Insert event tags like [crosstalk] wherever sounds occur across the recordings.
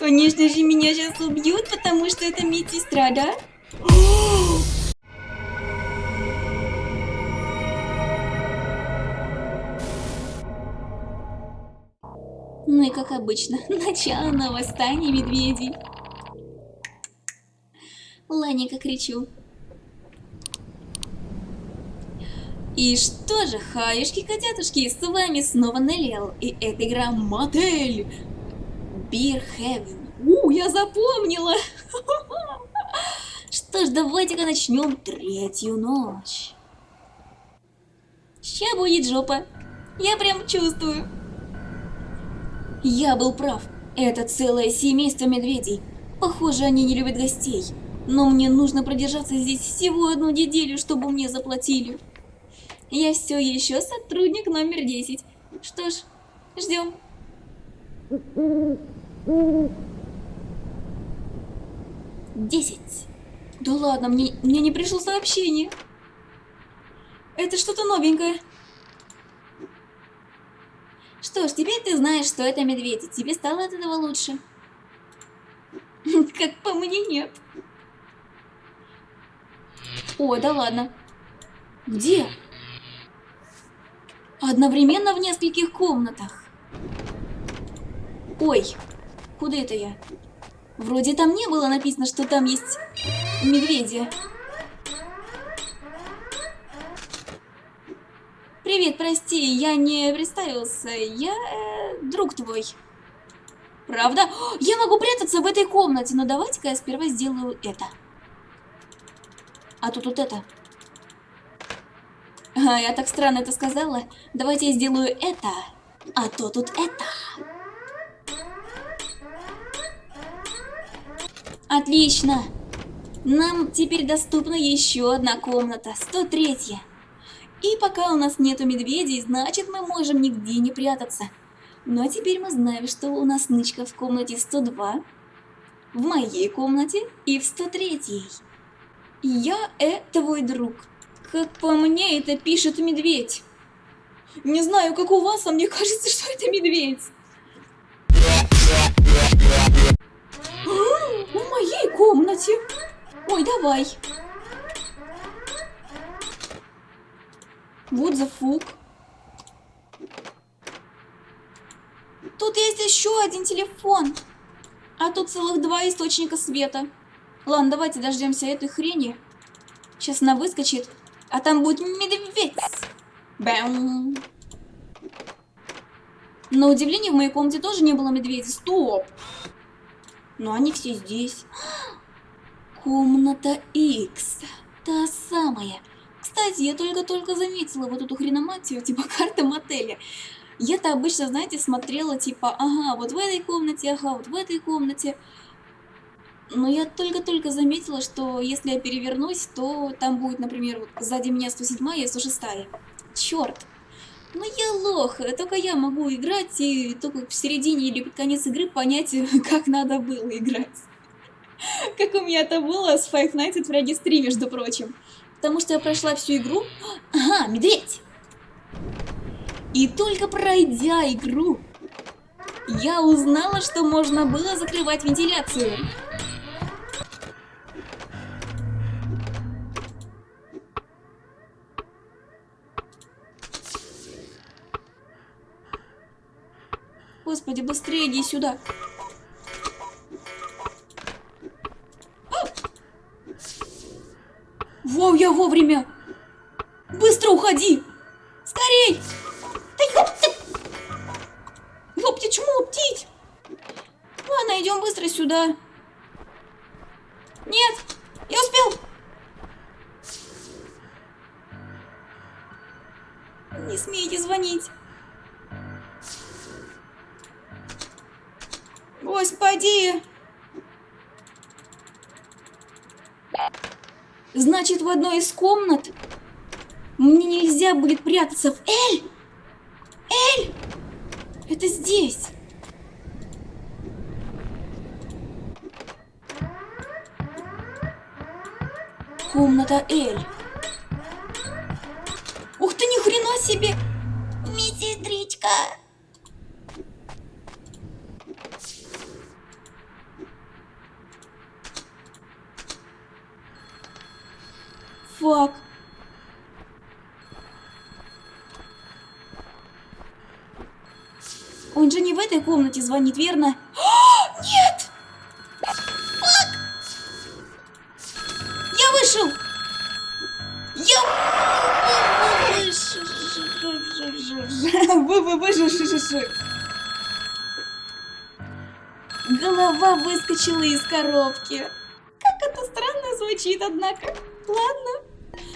Конечно же, меня сейчас убьют, потому что это медсестра, да? Ну и как обычно, [laughs] начало на восстание медведей. Ланика кричу. И что же, хаюшки-котятушки, с вами снова Неллиал, и это игра Мотель Beer Heaven. У, я запомнила! Что ж, давайте-ка начнем третью ночь. Ща будет жопа. Я прям чувствую. Я был прав. Это целое семейство медведей. Похоже, они не любят гостей. Но мне нужно продержаться здесь всего одну неделю, чтобы мне заплатили. Я все еще сотрудник номер 10. Что ж, ждем. Десять. Да ладно, мне, мне не пришло сообщение. Это что-то новенькое. Что ж, теперь ты знаешь, что это медведь, и тебе стало от этого лучше. Как по мне, нет. О, да ладно. Где? Одновременно в нескольких комнатах. Ой, куда это я? Вроде там не было написано, что там есть медведи. Привет, прости, я не представился. Я э, друг твой. Правда? Я могу прятаться в этой комнате, но давайте-ка я сперва сделаю это. А тут вот это. А, я так странно это сказала. Давайте я сделаю это, а то тут это. Отлично. Нам теперь доступна еще одна комната, 103 -я. И пока у нас нету медведей, значит мы можем нигде не прятаться. А теперь мы знаем, что у нас нычка в комнате 102, в моей комнате и в 103. -й. Я э твой друг. Как по мне, это пишет медведь. Не знаю, как у вас, а мне кажется, что это медведь. Моей комнате. Ой, давай. Вот за фук. Тут есть еще один телефон. А тут целых два источника света. Ладно, давайте дождемся этой хрени. Сейчас она выскочит, а там будет медведь. Бэм. На удивление, в моей комнате тоже не было медведя. Стоп! Но они все здесь. Комната X. Та самая. Кстати, я только-только заметила вот эту хреноматию, типа [laughs] карта мотеля. Я-то обычно, знаете, смотрела, типа, ага, вот в этой комнате, ага, вот в этой комнате. Но я только-только заметила, что если я перевернусь, то там будет, например, вот сзади меня 107 и 106. Черт! Ну я лох, только я могу играть и только в середине или под конец игры понять, [laughs] как надо было играть. Как у меня это было с Five Nights at Freddy's 3, между прочим. Потому что я прошла всю игру... Ага, медведь! И только пройдя игру, я узнала, что можно было закрывать вентиляцию. Господи, быстрее иди сюда. Воу, я вовремя. Быстро уходи. Скорей. Да ёпты. Ёпти, чему птить? Ладно, идем быстро сюда. Нет, я успел. Не смейте звонить. Господи! Значит, в одной из комнат мне нельзя будет прятаться в Эль! Эль! Это здесь! Комната Эль. Ух ты, ни хрена себе! Медсестричка! fuck? Он же не в этой комнате звонит, верно? А, нет! Fuck! Я вышел! Я вышел! Голова выскочила из коробки. Как это странно звучит, однако. Ладно.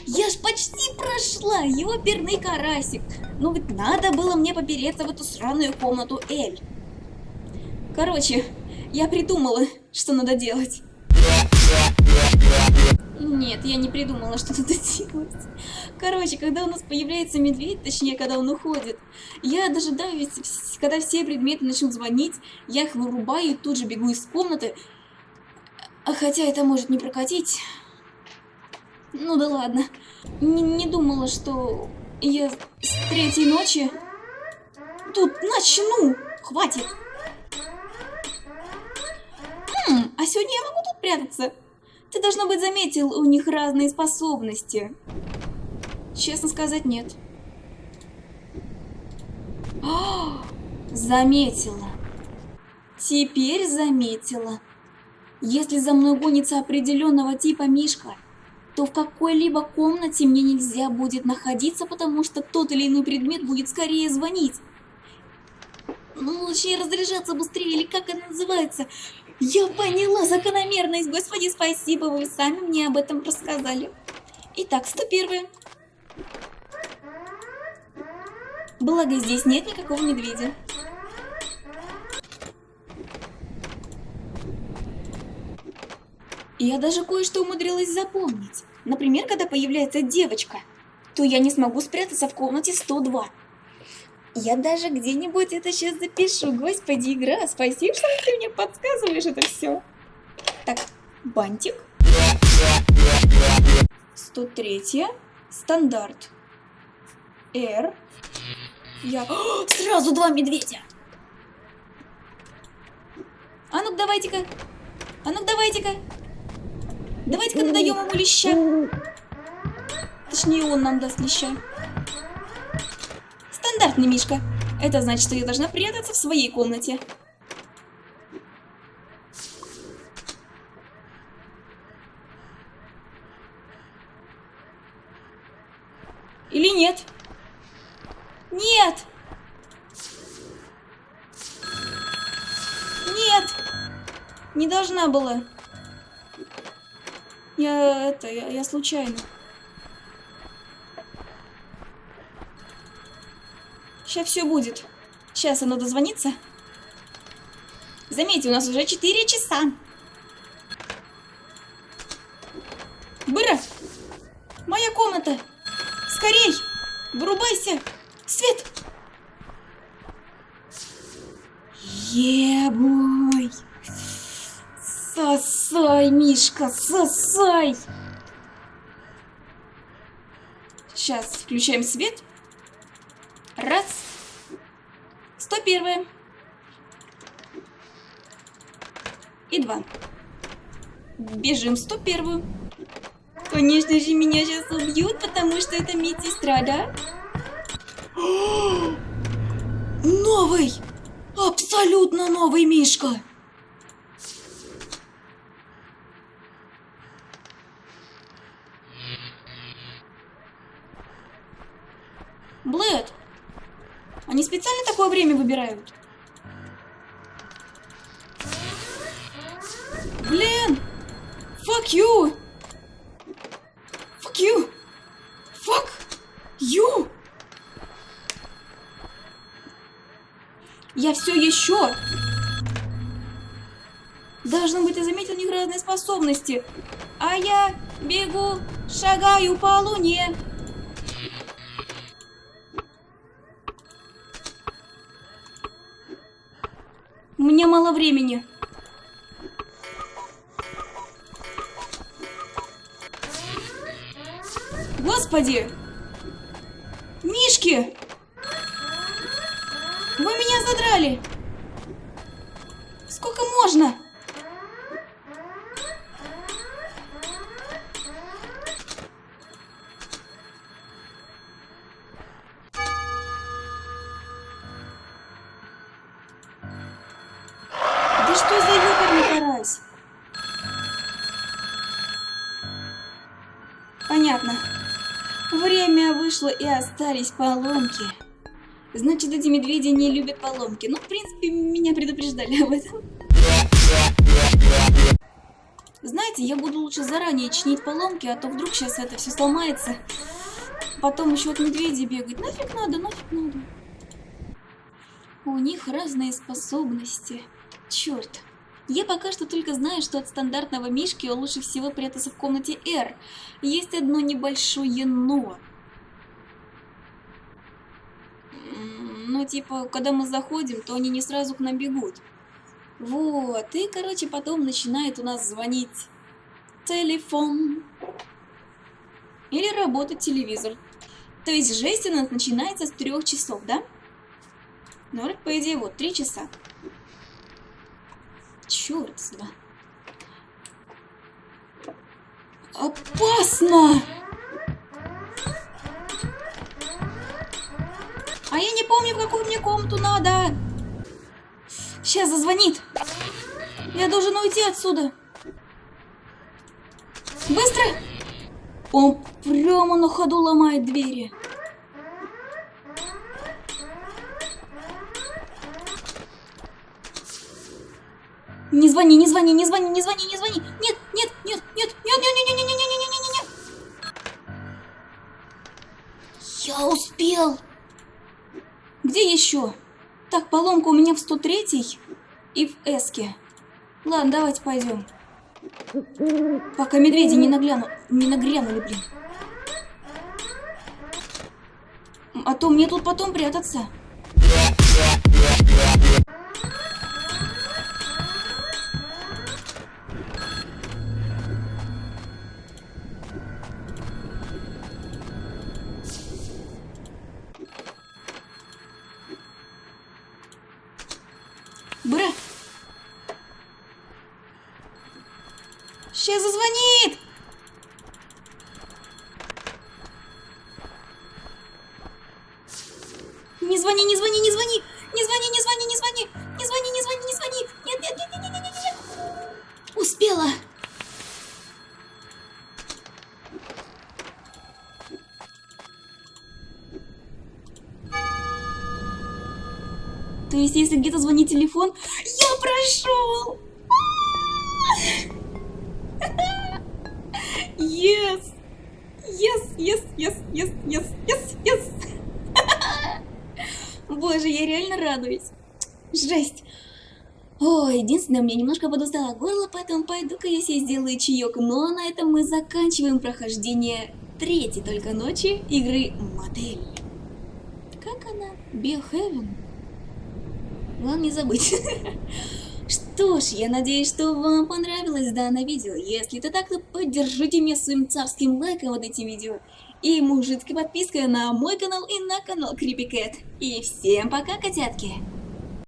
Я ж почти прошла, ёперный карасик. Ну ведь надо было мне попереться в эту сраную комнату Эль. Короче, я придумала, что надо делать. Нет, я не придумала, что надо делать. Короче, когда у нас появляется медведь, точнее, когда он уходит, я дожидаюсь, когда все предметы начнут звонить, я их вырубаю и тут же бегу из комнаты. А хотя это может не прокатить. Ну да ладно. Не, не думала, что я с третьей ночи тут начну. Хватит. Хм, а сегодня я могу тут прятаться? Ты, должно быть, заметил, у них разные способности. Честно сказать, нет. О, заметила. Теперь заметила. Если за мной гонится определенного типа Мишка, то в какой-либо комнате мне нельзя будет находиться, потому что тот или иной предмет будет скорее звонить. Ну, лучше разряжаться быстрее, или как это называется. Я поняла закономерность, господи, спасибо, вы сами мне об этом рассказали. Итак, 101. Благо здесь нет никакого медведя. Я даже кое-что умудрилась запомнить. Например, когда появляется девочка, то я не смогу спрятаться в комнате 102. Я даже где-нибудь это сейчас запишу. Господи, игра, спасибо, что ты мне подсказываешь это все. Так, бантик. 103. Стандарт. R. Я... О, [gasps] сразу два медведя! А ну давайте-ка. А ну давайте-ка. Давайте-ка надаем ему леща. Точнее, он нам даст леща. Стандартный Мишка. Это значит, что я должна прятаться в своей комнате. Или нет? Нет! Нет! Не должна была. Я это, я, я случайно. Сейчас все будет. Сейчас оно дозвонится. Заметьте, у нас уже 4 часа. Мишка, сосай! Сейчас включаем свет. Раз. 101. И два. Бежим 101. Конечно же, меня сейчас убьют, потому что это медсестра, да? [gasps] Новый! Абсолютно новый Мишка! Блэд, они специально такое время выбирают? Блин! Fuck you! Fuck you! Fuck you! Я все еще... Должно быть, ты заметил у них разные способности. А я бегу, шагаю по луне. Мало времени. Господи! Мишки! Вы меня задрали! Сколько можно? Понятно. Время вышло и остались поломки. Значит, эти медведи не любят поломки. Ну, в принципе, меня предупреждали об этом. Знаете, я буду лучше заранее чинить поломки, а то вдруг сейчас это все сломается. Потом еще от медведей бегать. Нафиг надо, нафиг надо. У них разные способности. Черт. Я пока что только знаю, что от стандартного мишки лучше всего прятаться в комнате R. Есть одно небольшое но. Ну, типа, когда мы заходим, то они не сразу к нам бегут. Вот, и, короче, потом начинает у нас звонить телефон. Или работать телевизор. То есть жесть у нас начинается с трех часов, да? Ну, по идее, вот, три часа. Черт с два. Опасно! А я не помню, в какую мне комнату надо. Сейчас зазвонит. Я должен уйти отсюда. Быстро! Он прямо на ходу ломает двери. Не звони, не звони, не звони, не звони, не звони. Нет, нет, нет, нет, нет, нет, нет, нет, нет, нет, нет, нет, нет. Я успел. Где еще? Так, поломка у меня в 103 и в эске. Ладно, давайте пойдем. Пока медведи не нагляну, не нагрянули, блин. А то мне тут потом прятаться. Бра! Сейчас зазвонит! То есть, если где-то звонит телефон, я прошел! Yes! Yes, yes, yes, yes, yes, yes, yes! Боже, я реально радуюсь. Жесть. Ой, единственное, меня немножко подустало горло, поэтому пойду-ка я себе сделаю чаек. Но на этом мы заканчиваем прохождение третьей только ночи игры Модель. Как она? Биохевен? Главное не забыть. [laughs] Что ж, я надеюсь, что вам понравилось данное видео. Если это так, то поддержите меня своим царским лайком под этим видео. И мужицкой подпиской на мой канал и на канал Creepy Cat. И всем пока, котятки!